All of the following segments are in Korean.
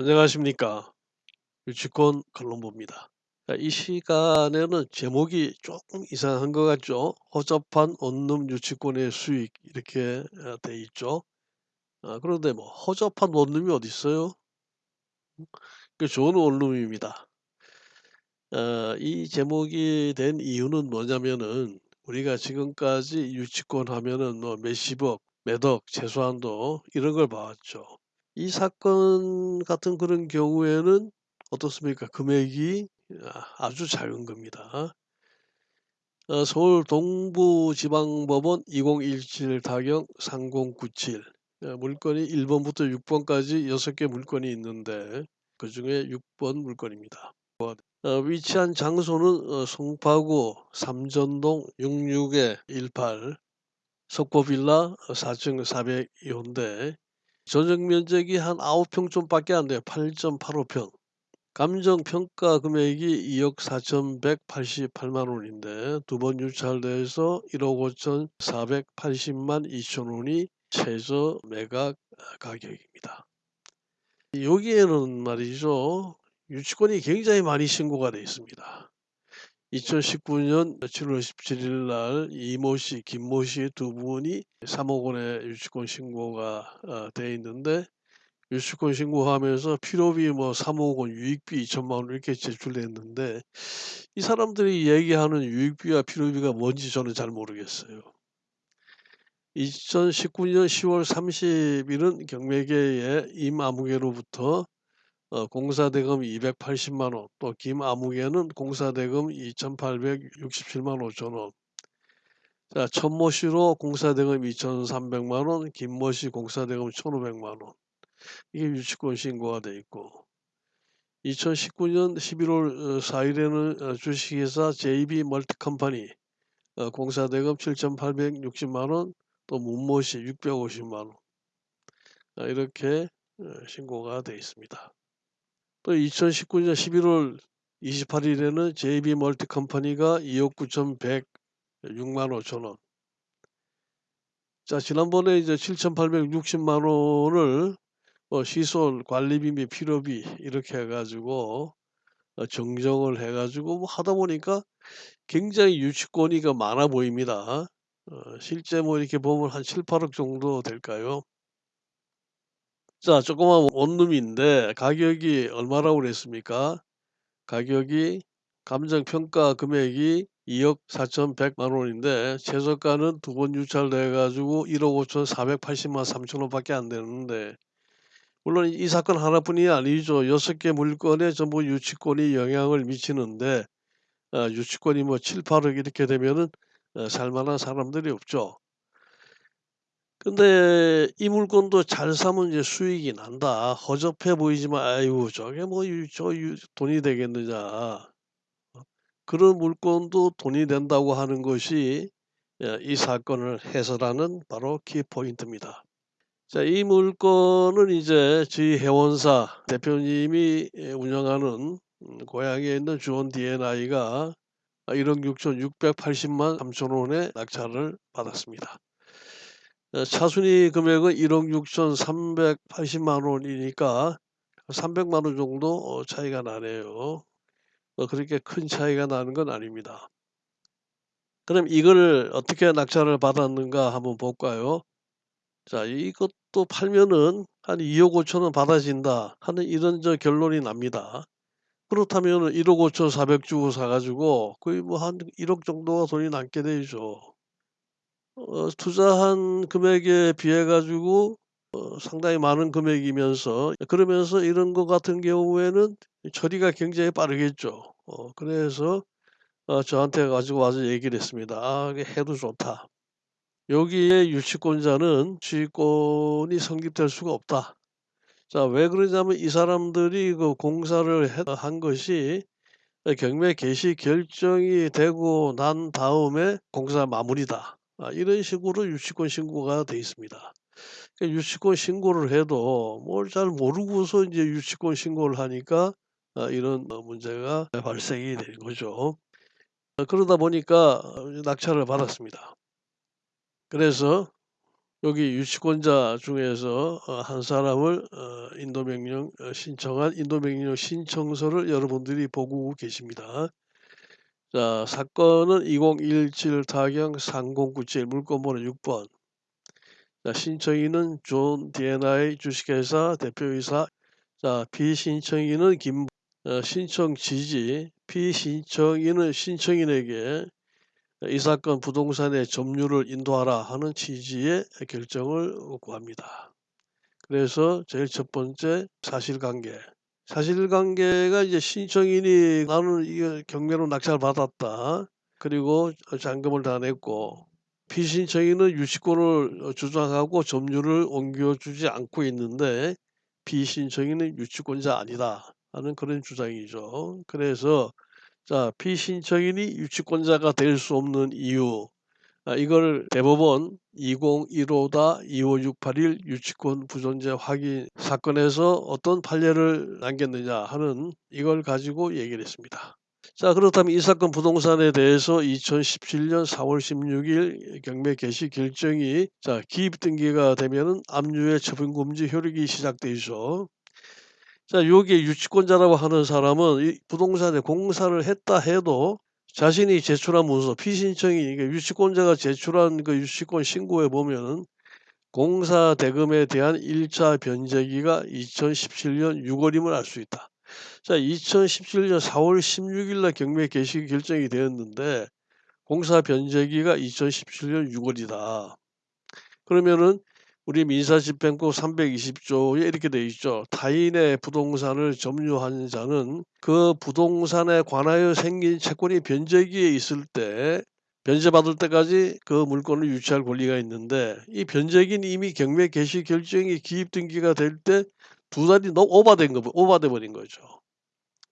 안녕하십니까. 유치권 칼럼보입니다. 자, 이 시간에는 제목이 조금 이상한 것 같죠? 허접한 원룸 유치권의 수익 이렇게 어, 돼 있죠. 아, 그런데 뭐 허접한 원룸이 어디 있어요? 그 좋은 원룸입니다. 어, 이 제목이 된 이유는 뭐냐면은 우리가 지금까지 유치권 하면은 뭐 몇십억, 몇억 최소한도 이런 걸 봐왔죠. 이 사건 같은 그런 경우에는 어떻습니까? 금액이 아 아주 작은 겁니다. 어 서울 동부지방법원 2017 타경 3097어 물건이 1 번부터 6 번까지 6개 물건이 있는데 그 중에 6번 물건입니다. 어 위치한 장소는 어 송파구 삼전동 66-18 석포빌라 4층 402호인데 전용 면적이 한 9평 좀 밖에 안 돼요. 8.85 평. 감정 평가 금액이 2억 4,188만 원인데 두 번 유찰돼서 1억 5,480만 2천 원이 최저 매각 가격입니다. 여기에는 말이죠. 유치권이 굉장히 많이 신고가 되어 있습니다. 2019년 7월 17일 날 이모 씨, 김모 씨 두 분이 3억 원의 유치권 신고가 어, 돼 있는데 유치권 신고하면서 필요비 뭐 3억 원, 유익비 2천만 원 이렇게 제출했는데 이 사람들이 얘기하는 유익비와 필요비가 뭔지 저는 잘 모르겠어요. 2019년 10월 30일은 경매계의 임아무개로부터 어, 공사대금 280만 원, 또 김아무개는 공사대금 2,867만 5천 원. 자, 천모 씨로 공사대금 2,300만 원, 김모 씨 공사대금 1,500만 원. 이게 유치권 신고가 돼 있고 2019년 11월 4일에는 어, 주식회사 JB 멀티컴퍼니 어, 공사대금 7,860만 원, 또 문모 씨 650만 원 아, 이렇게 어, 신고가 돼 있습니다. 또 2019년 11월 28일에는 JB 멀티 컴퍼니가 2억 9,106만 5천 원. 자 지난번에 이제 7,860만 원을 어, 시설 관리비 및 필요비 이렇게 해가지고 어, 정정을 해가지고 뭐 하다 보니까 굉장히 유치권이가 많아 보입니다. 어, 실제 뭐 이렇게 보면 한 7, 8억 정도 될까요? 자, 조그만 원룸인데 가격이 얼마라고 그랬습니까? 가격이 감정평가 금액이 2억 4,100만 원인데 최저가는 두 번 유찰돼 가지고 1억 5,480만 3천 원밖에 안 되는데 물론 이 사건 하나뿐이 아니죠. 6개 물건에 전부 유치권이 영향을 미치는데 어, 유치권이 뭐 7, 8억 이렇게 되면은 어, 살만한 사람들이 없죠. 근데 이 물건도 잘 사면 이제 수익이 난다. 허접해 보이지만 아이고 저게 뭐 저 돈이 되겠느냐. 어, 그런 물건도 돈이 된다고 하는 것이 예, 이 사건을 해설하는 바로 키포인트입니다. 자, 이 물건은 이제 저희 회원사 대표님이 예, 운영하는 음, 고향에 있는 주원 D&I가 1억 6,680만 3천 원의 낙찰을 받았습니다. 어, 차순위 금액은 1억 6,380만 원이니까 300만 원 정도 어, 차이가 나네요. 어, 그렇게 큰 차이가 나는 건 아닙니다. 그럼 이걸 어떻게 낙찰을 받았는가 한번 볼까요? 자, 이것도 팔면은 한 2억 5천 원 받아진다 하는 이런 저 결론이 납니다. 그렇다면 1억 5천 4백 주고 사가지고 거의 뭐 한 1억 정도가 돈이 남게 되죠. 어, 투자한 금액에 비해 가지고 어, 상당히 많은 금액이면서 그러면서 이런 것 같은 경우에는 처리가 굉장히 빠르겠죠. 어, 그래서 어, 저한테 가지고 와서 얘기를 했습니다. 아, 해도 좋다. 여기에 유치권자는 주의권이 성립될 수가 없다. 자, 왜 그러냐면 이 사람들이 그 공사를 해- 한 것이 경매 개시 결정이 되고 난 다음에 공사 마무리다. 아, 이런 식으로 유치권 신고가 돼 있습니다. 그러니까 유치권 신고를 해도 뭘 잘 모르고서 이제 유치권 신고를 하니까 아, 이런 어, 문제가 발생이 되는 거죠. 어, 그러다 보니까 어, 낙찰을 받았습니다. 그래서 여기 유치권자 중에서 어한 사람을 어 인도명령 어 신청한 인도명령 신청서를 여러분들이 보고 계십니다. 자 사건은 2017 타경 3097 물건번호 6번. 자 신청인은 존 D&I 주식회사 대표이사 자 피신청인은 김 어 신청 지지 피신청인은 신청인에게 이 사건 부동산의 점유를 인도하라 하는 취지의 결정을 구합니다. 그래서 제일 첫 번째 사실관계. 사실관계가 이제 신청인이 "나는 이거 경매로 낙찰 받았다. 그리고 어 잔금을 다 냈고" 피신청인은 유치권을 어 주장하고 점유를 옮겨주지 않고 있는데 "피신청인은 유치권자 아니다." 하는 그런 주장이죠. 그래서 자 피신청인이 유치권자가 될 수 없는 이유 아 이걸 대법원 2015-25681 유치권 부존재 확인 사건에서 어떤 판례를 남겼느냐 하는 이걸 가지고 얘기를 했습니다. 자 그렇다면 이 사건 부동산에 대해서 2017년 4월 16일 경매 개시 결정이 자 기입 등기가 되면은 압류의 처분 금지 효력이 시작되죠. 자 요게 유치권자라고 하는 사람은 이 부동산에 공사를 했다 해도 자신이 제출한 문서 피신청이 그러니까 유치권자가 제출한 그 유치권 신고에 보면은 공사 대금에 대한 1차 변제기가 2017년 6월임을 알 수 있다. 자 2017년 4월 16일 날 경매 개시 결정이 되었는데 공사 변제기가 2017년 6월이다. 그러면은 우리 민사집행법 320조에 이렇게 돼 있죠. 타인의 부동산을 점유한 자는 그 부동산에 관하여 생긴 채권이 변제기에 있을 때 변제받을 때까지 그 물건을 유치할 권리가 있는데 이 변제기는 이미 경매 개시 결정이 기입 등기가 될 때 두 달이 너무 오바된 거 오바돼 버린 거죠.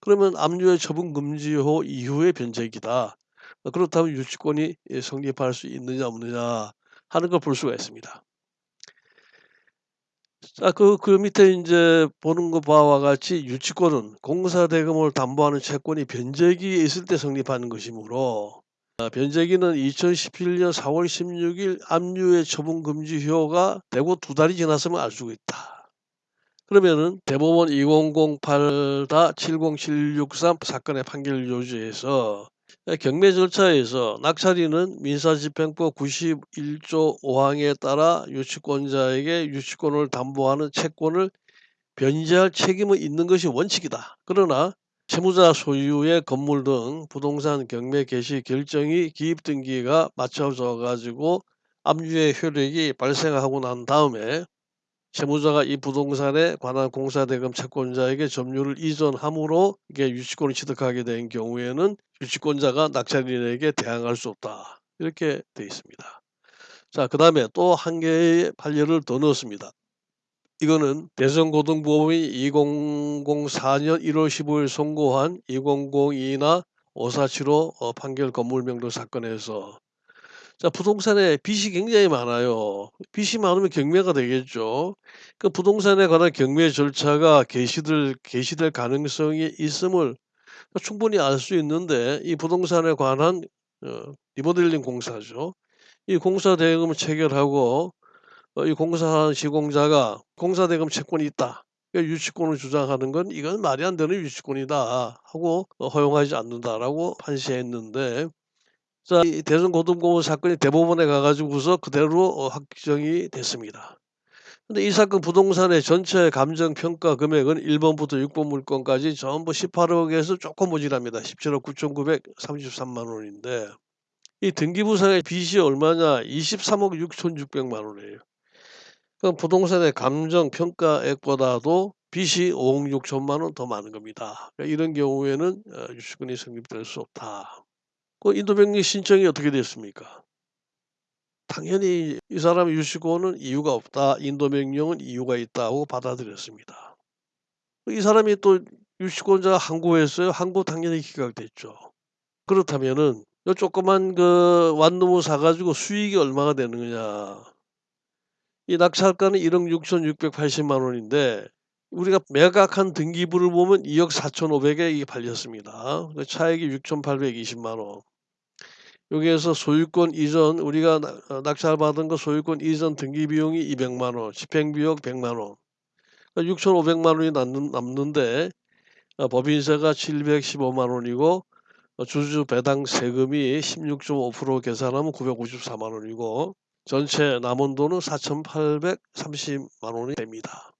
그러면 압류의 처분 금지호 이후의 변제기다. 어 그렇다면 유치권이 예 성립할 수 있느냐 없느냐 하는 걸 볼 수가 있습니다. 자그그 밑에 인제 보는 거 바와 같이 유치권은 공사 대금을 담보하는 채권이 변제기에 있을 때 성립하는 것이므로 아 변제기는 2017년 4월 16일 압류의 처분 금지 효가 되고 두 달이 지났음을 알 수가 있다. 그러면은 대법원 2008-70763 사건의 판결 요지에서 아 경매 절차에서 낙찰인은 민사집행법 91조 5항에 따라 유치권자에게 유치권을 담보하는 채권을 변제할 책임은 있는 것이 원칙이다. 그러나 채무자 소유의 건물 등 부동산 경매 개시 결정이 기입 등기가 맞춰져 가지고 압류의 효력이 발생하고 난 다음에 채무자가 이 부동산에 관한 공사대금 채권자에게 점유를 이전함으로 이게 유치권을 취득하게 된 경우에는 유치권자가 낙찰인에게 대항할 수 없다. 이렇게 돼 있습니다. 자 그 다음에 또 한 개의 판례를 더 넣었습니다. 이거는 대전고등법원이 2004년 1월 15일 선고한 2002나 5475어 판결 건물명도 사건에서 자 부동산에 빚이 굉장히 많아요. 빚이 많으면 경매가 되겠죠. 그 부동산에 관한 경매 절차가 개시될 개시될 가능성이 있음을 충분히 알 수 있는데 이 부동산에 관한 어 리모델링 공사죠. 이 공사 대금을 체결하고 어 이 공사한 시공자가 공사 대금 채권이 있다. 그러니까 유치권을 주장하는 건 "이건 말이 안 되는 유치권이다." 하고 어 "허용하지 않는다."라고 판시했는데 자이 대전고등법원 사건이 대법원에 가 가지고서 그대로 어 확정이 됐습니다. 근데 이 사건 부동산의 전체 감정 평가 금액은 1 번부터 6번 물건까지 전부 18억 에서 쪼끔 모자랍니다. 17억 9,933만 원인데 이 등기부상의 빚이 얼마냐 23억 6,600만 원이에요. 그럼 부동산의 감정 평가액보다도 빚이 5억 6천만 원 더 많은 겁니다. 그러니까 이런 경우에는 어 유치권이 성립될 수 없다. 그 인도명령 신청이 어떻게 됐습니까? 당연히 이 사람의 유치권은 이유가 없다. 인도명령은 이유가 있다고 받아들였습니다. 이 사람이 또 유치권자가 항고했어요. 항고 당연히 기각됐죠. 그렇다면은 요 조그만 그 완놈을 사 가지고 수익이 얼마가 되는 거냐. 이 낙찰가는 1억 6,680만 원인데 우리가 매각한 등기부를 보면 2억 4,500에 이게 팔렸습니다. 그 차액이 6,820만 원. 여기에서 소유권 이전 우리가 낙어 낙찰받은 거 소유권 이전 등기 비용이 200만 원, 집행 비용 100만 원. 그러니까 6,500만 원이 남는 남는데 어 법인세가 715만 원이고 어 주주 배당 세금이 16.5% 계산하면 954만 원이고 전체 남은 돈은 4,830만 원이 됩니다.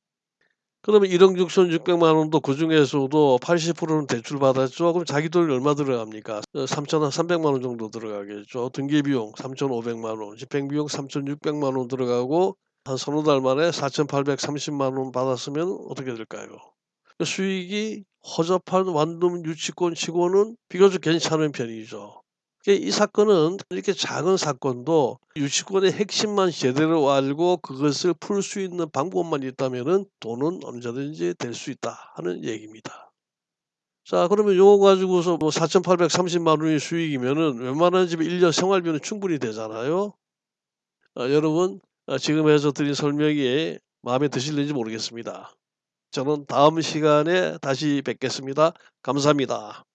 그러면 1억 6,600만 원도 그 중에서도 80%는 대출 받았죠. 그럼 자기 돈이 얼마 들어갑니까? 어 3,300만 원 정도 들어가겠죠. 등기 비용 3,500만 원, 집행 비용 3,600만 원 들어가고 한 서너 달 만에 4,830만 원 받았으면 어떻게 될까요? 그 수익이 허접한 완룸 유치권 치고는 비교적 괜찮은 편이죠. 그러니까 이 사건은 이렇게 작은 사건도 유치권의 핵심만 제대로 알고 그것을 풀 수 있는 방법만 있다면은 돈은 언제든지 될 수 있다 하는 얘기입니다. 자 그러면 요거 가지고서 뭐 4,830만 원이 수익이면은 웬만한 집에 1년 생활비는 충분히 되잖아요. 어 여러분 어 지금 해서 드린 설명이 마음에 드실는지 모르겠습니다. 저는 다음 시간에 다시 뵙겠습니다. 감사합니다.